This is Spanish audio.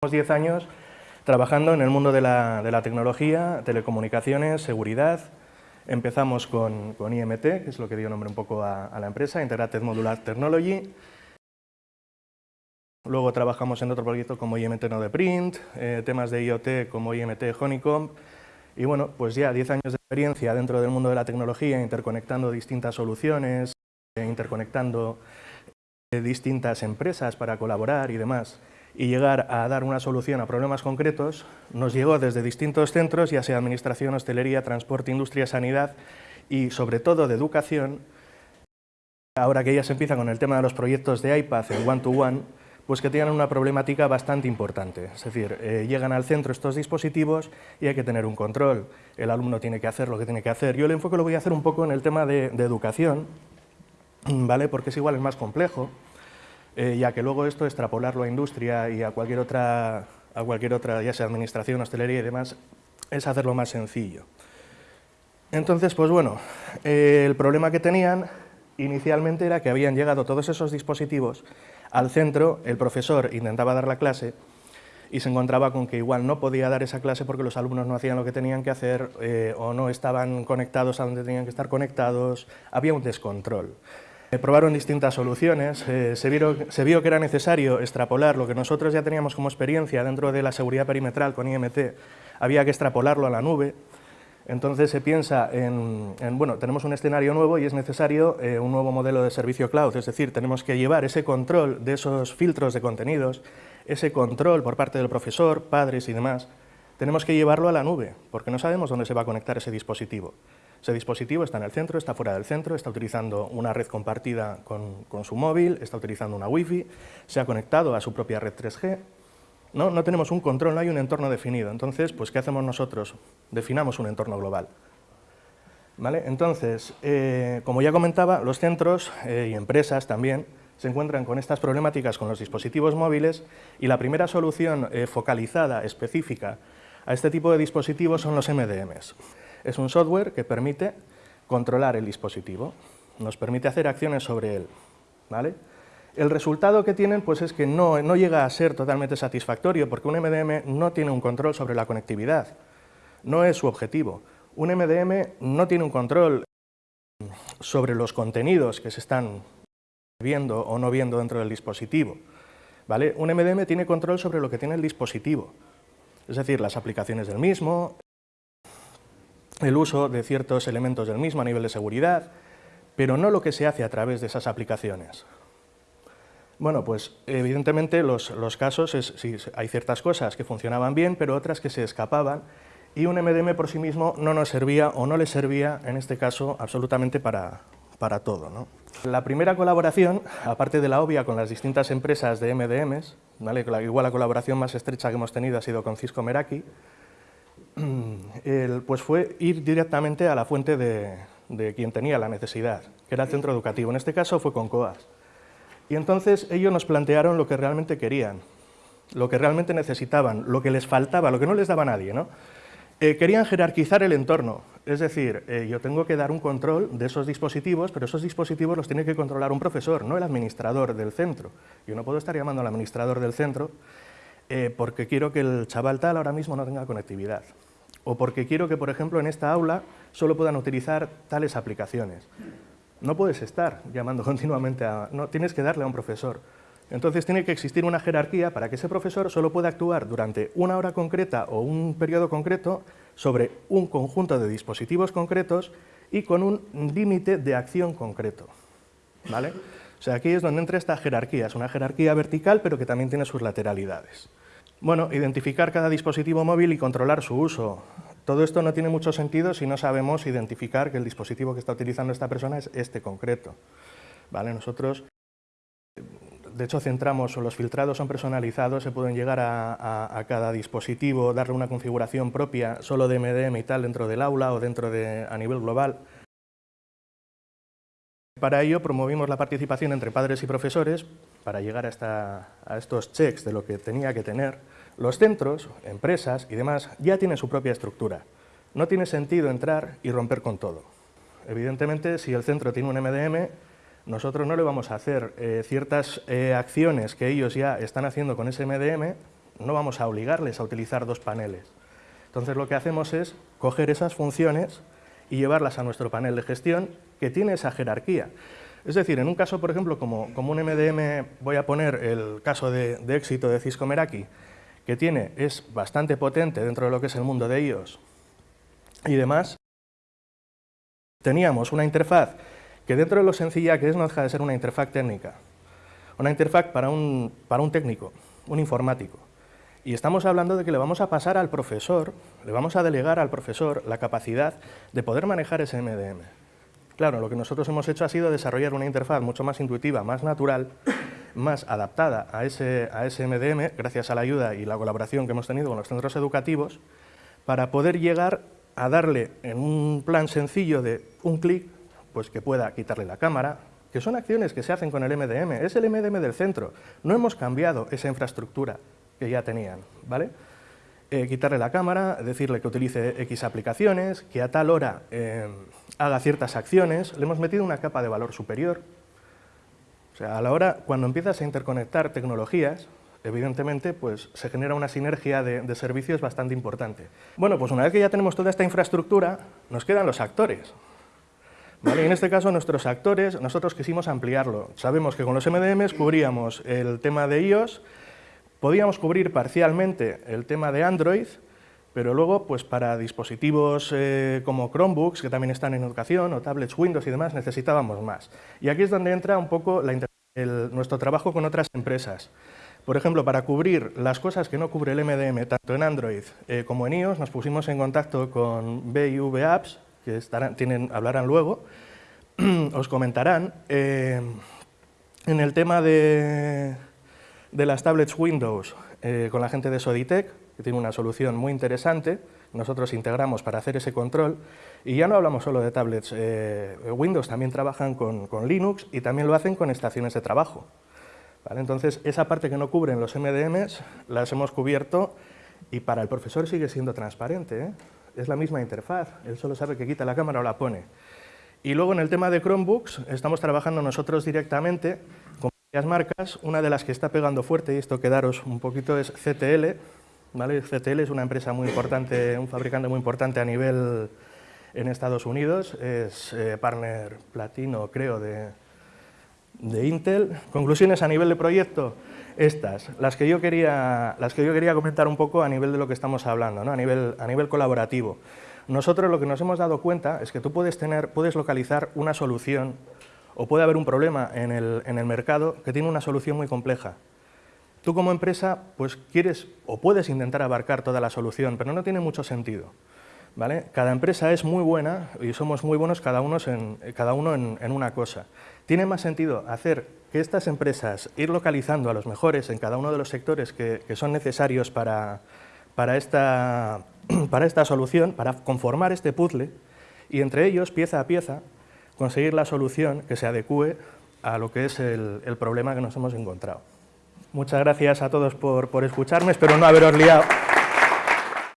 Llevamos 10 años trabajando en el mundo de la, de tecnología, telecomunicaciones, seguridad. Empezamos con, IMT, que es lo que dio nombre un poco a, la empresa, Integrated Modular Technology. Luego trabajamos en otro proyecto como IMT Node Print, eh, temas de IoT como IMT Honeycomb. Y bueno, pues ya 10 años de experiencia dentro del mundo de la tecnología, interconectando distintas soluciones, eh, interconectando eh, distintas empresas para colaborar y demás y llegar a dar una solución a problemas concretos, nos llegó desde distintos centros, ya sea administración, hostelería, transporte, industria, sanidad y sobre todo de educación. Ahora que ya se empieza con el tema de los proyectos de iPad en one-to-one, pues que tienen una problemática bastante importante. Es decir, eh, llegan al centro estos dispositivos y hay que tener un control. El alumno tiene que hacer lo que tiene que hacer. Yo el enfoque lo voy a hacer un poco en el tema de, de educación, ¿vale? porque es igual, es más complejo. Eh, ya que luego esto, extrapolarlo a industria y a cualquier otra, a cualquier otra ya sea administración, hostelería y demás, es hacerlo más sencillo. Entonces, pues bueno, eh, el problema que tenían inicialmente era que habían llegado todos esos dispositivos al centro, el profesor intentaba dar la clase y se encontraba con que igual no podía dar esa clase porque los alumnos no hacían lo que tenían que hacer eh, o no estaban conectados a donde tenían que estar conectados, había un descontrol. Eh, probaron distintas soluciones, eh, se, vio que era necesario extrapolar lo que nosotros ya teníamos como experiencia dentro de la seguridad perimetral con IMT, había que extrapolarlo a la nube, entonces se piensa en, bueno, tenemos un escenario nuevo y es necesario eh, un nuevo modelo de servicio cloud, es decir, tenemos que llevar ese control de esos filtros de contenidos, ese control por parte del profesor, padres y demás, tenemos que llevarlo a la nube, porque no sabemos dónde se va a conectar ese dispositivo. Ese dispositivo está en el centro, está fuera del centro, está utilizando una red compartida con, su móvil, está utilizando una wifi, se ha conectado a su propia red 3G. No, no tenemos un control, no hay un entorno definido. Entonces, pues, ¿qué hacemos nosotros? Definamos un entorno global. ¿Vale? Entonces, eh, como ya comentaba, los centros eh, y empresas también se encuentran con estas problemáticas con los dispositivos móviles y la primera solución eh, focalizada, específica, a este tipo de dispositivos son los MDMs. Es un software que permite controlar el dispositivo, nos permite hacer acciones sobre él. El resultado que tienen pues, es que no, no llega a ser totalmente satisfactorio porque un MDM no tiene un control sobre la conectividad, no es su objetivo. Un MDM no tiene un control sobre los contenidos que se están viendo o no viendo dentro del dispositivo. ¿vale? Un MDM tiene control sobre lo que tiene el dispositivo, es decir, las aplicaciones del mismo, el uso de ciertos elementos del mismo a nivel de seguridad, pero no lo que se hace a través de esas aplicaciones. Bueno, pues evidentemente los, casos, es, hay ciertas cosas que funcionaban bien, pero otras que se escapaban, y un MDM por sí mismo no nos servía o no le servía, en este caso, absolutamente para, para todo. ¿no? La primera colaboración, aparte de la obvia con las distintas empresas de MDMs, igual la colaboración más estrecha que hemos tenido ha sido con Cisco Meraki, pues fue ir directamente a la fuente de, quien tenía la necesidad, que era el centro educativo. En este caso fue con COAS. Y entonces ellos nos plantearon lo que realmente querían, lo que realmente necesitaban, lo que les faltaba, lo que no les daba nadie. ¿no? Eh, querían jerarquizar el entorno, es decir, eh, yo tengo que dar un control de esos dispositivos, pero esos dispositivos los tiene que controlar un profesor, no el administrador del centro. Yo no puedo estar llamando al administrador del centro eh, porque quiero que el chaval tal ahora mismo no tenga conectividad o porque quiero que, por ejemplo, en esta aula solo puedan utilizar tales aplicaciones. No puedes estar llamando continuamente a... No, tienes que darle a un profesor. Entonces tiene que existir una jerarquía para que ese profesor solo pueda actuar durante una hora concreta o un periodo concreto sobre un conjunto de dispositivos concretos y con un límite de acción concreto. ¿Vale? O sea, aquí es donde entra esta jerarquía. Es una jerarquía vertical, pero que también tiene sus lateralidades. Bueno, identificar cada dispositivo móvil y controlar su uso. Todo esto no tiene mucho sentido si no sabemos identificar que el dispositivo que está utilizando esta persona es este concreto. ¿Vale? Nosotros, de hecho, centramos, o los filtrados son personalizados, se pueden llegar a, cada dispositivo, darle una configuración propia solo de MDM y tal dentro del aula o dentro de, a nivel global. Para ello promovimos la participación entre padres y profesores para llegar a, estos checks de lo que tenía que tener. Los centros, empresas y demás ya tienen su propia estructura. No tiene sentido entrar y romper con todo. Evidentemente, si el centro tiene un MDM, nosotros no le vamos a hacer eh, ciertas eh, acciones que ellos ya están haciendo con ese MDM, no vamos a obligarles a utilizar dos paneles. Entonces lo que hacemos es coger esas funciones y llevarlas a nuestro panel de gestión que tiene esa jerarquía. Es decir, en un caso, por ejemplo, como, un MDM, voy a poner el caso de, de éxito de Cisco Meraki, que tiene, es bastante potente dentro de lo que es el mundo de iOS y demás, teníamos una interfaz que dentro de lo sencilla que es no deja de ser una interfaz técnica, una interfaz para un, para un técnico, un informático. Y estamos hablando de que le vamos a pasar al profesor, le vamos a delegar al profesor la capacidad de poder manejar ese MDM. Claro, lo que nosotros hemos hecho ha sido desarrollar una interfaz mucho más intuitiva, más natural, más adaptada a ese, a ese MDM, gracias a la ayuda y la colaboración que hemos tenido con los centros educativos, para poder llegar a darle en un plan sencillo de un clic, pues que pueda quitarle la cámara, que son acciones que se hacen con el MDM, es el MDM del centro, no hemos cambiado esa infraestructura que ya tenían, ¿vale? Eh, quitarle la cámara, decirle que utilice X aplicaciones, que a tal hora eh, haga ciertas acciones, le hemos metido una capa de valor superior. O sea, a la hora, cuando empiezas a interconectar tecnologías, evidentemente, pues se genera una sinergia de, servicios bastante importante. Bueno, pues una vez que ya tenemos toda esta infraestructura, nos quedan los actores. ¿Vale? En este caso, nuestros actores, nosotros quisimos ampliarlo. Sabemos que con los MDMs cubríamos el tema de iOS, Podíamos cubrir parcialmente el tema de Android, pero luego pues para dispositivos eh, como Chromebooks, que también están en educación, o tablets Windows y demás, necesitábamos más. Y aquí es donde entra un poco nuestro trabajo con otras empresas. Por ejemplo, para cubrir las cosas que no cubre el MDM, tanto en Android eh, como en iOS, nos pusimos en contacto con BIV Apps, que estarán, hablarán luego, os comentarán. Eh, en el tema de, de las tablets Windows eh, con la gente de Soditech, que tiene una solución muy interesante, nosotros integramos para hacer ese control, y ya no hablamos solo de tablets eh, Windows, también trabajan con, Linux y también lo hacen con estaciones de trabajo. Entonces, esa parte que no cubren los MDMs, las hemos cubierto y para el profesor sigue siendo transparente, ¿eh? es la misma interfaz, él solo sabe que quita la cámara o la pone. Y luego en el tema de Chromebooks, estamos trabajando nosotros directamente las marcas, una de las que está pegando fuerte, y esto quedaros un poquito, es CTL. ¿vale? CTL es una empresa muy importante, un fabricante muy importante a nivel en Estados Unidos, es eh, partner platino, creo, de, de Intel. Conclusiones a nivel de proyecto, estas, las que yo quería, las que yo quería comentar un poco a nivel de lo que estamos hablando, ¿no? a, nivel, a nivel colaborativo. Nosotros lo que nos hemos dado cuenta es que tú puedes, tener, puedes localizar una solución o puede haber un problema en el, mercado que tiene una solución muy compleja. Tú como empresa pues quieres o puedes intentar abarcar toda la solución, pero no tiene mucho sentido. ¿vale? Cada empresa es muy buena y somos muy buenos cada uno en, cada uno en, una cosa. Tiene más sentido hacer que estas empresas, ir localizando a los mejores en cada uno de los sectores que, son necesarios para, para, esta, para esta solución, para conformar este puzzle, y entre ellos, pieza a pieza, conseguir la solución que se adecue a lo que es el, problema que nos hemos encontrado. Muchas gracias a todos por, por escucharme, espero no haberos liado.